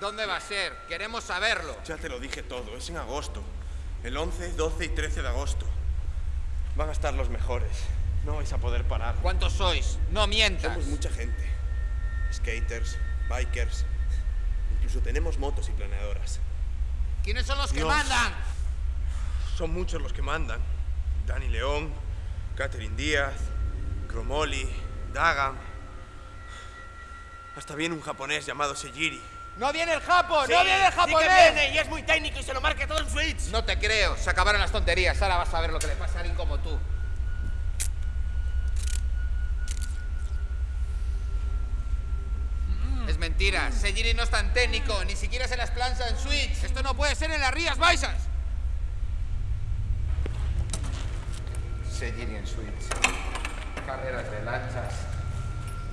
¿Dónde va a ser? Queremos saberlo. Ya te lo dije todo, es en agosto. El 11, 12 y 13 de agosto. Van a estar los mejores. No vais a poder parar. ¿Cuántos sois? No mientas. Somos mucha gente. Skaters, bikers. Incluso tenemos motos y planeadoras. ¿Quiénes son los que mandan? Son muchos los que mandan. Dani León, Catherine Díaz, Cromoli, Dagan. Hasta viene un japonés llamado Sejiri. ¡No viene el Japo! Sí, ¡No viene el sí japonés! que viene y es muy técnico y se lo marca todo en Switch. No te creo. Se acabaron las tonterías. Ahora vas a ver lo que le pasa a alguien como tú. Es mentira. Sejiri no es tan técnico. Ni siquiera se las plancha en Switch. Esto no puede ser en las Rías Baixas. Sejiri en Switch. Carreras de lanchas.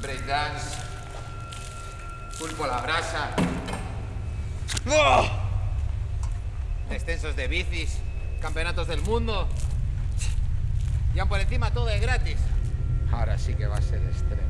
Breakdance. Pulpo a la brasa. Descensos de bicis. Campeonatos del mundo. Y por encima todo es gratis. Ahora sí que va a ser extremo.